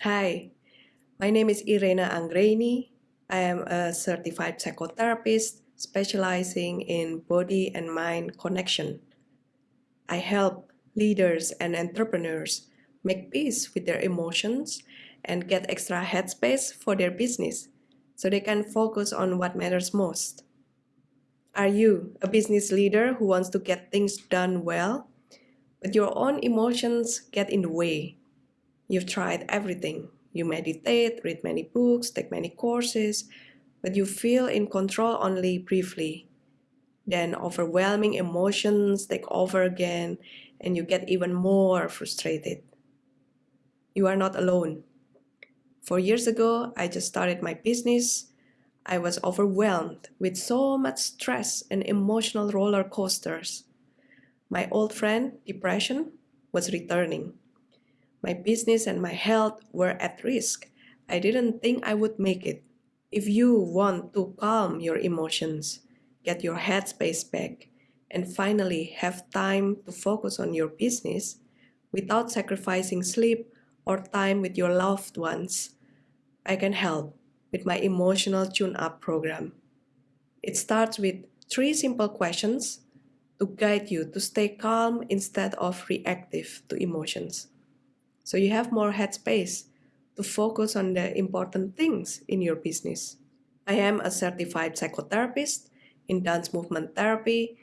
Hi, my name is Irena Anggraini. I am a certified psychotherapist specializing in body and mind connection. I help leaders and entrepreneurs make peace with their emotions and get extra headspace for their business so they can focus on what matters most. Are you a business leader who wants to get things done well, but your own emotions get in the way? You've tried everything. You meditate, read many books, take many courses, but you feel in control only briefly. Then overwhelming emotions take over again, and you get even more frustrated. You are not alone. Four years ago, I just started my business. I was overwhelmed with so much stress and emotional roller coasters. My old friend, depression, was returning. My business and my health were at risk. I didn't think I would make it. If you want to calm your emotions, get your headspace back, and finally have time to focus on your business without sacrificing sleep or time with your loved ones, I can help with my emotional tune-up program. It starts with three simple questions to guide you to stay calm instead of reactive to emotions. So you have more headspace to focus on the important things in your business. I am a certified psychotherapist in dance movement therapy,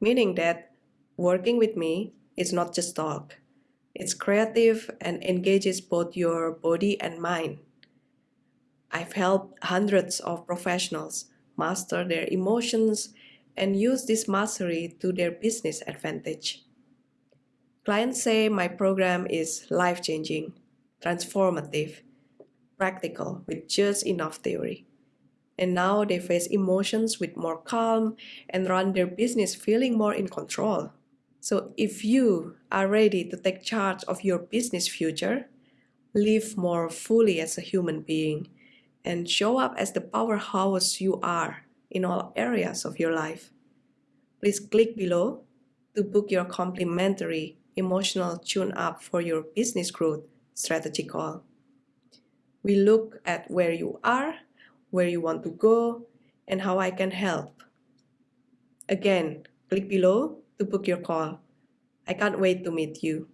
meaning that working with me is not just talk. It's creative and engages both your body and mind. I've helped hundreds of professionals master their emotions and use this mastery to their business advantage. Clients say my program is life-changing, transformative, practical with just enough theory. And now they face emotions with more calm and run their business feeling more in control. So if you are ready to take charge of your business future, live more fully as a human being, and show up as the powerhouse you are in all areas of your life. Please click below to book your complimentary emotional tune-up for your business growth strategy call. We look at where you are, where you want to go, and how I can help. Again, click below to book your call. I can't wait to meet you.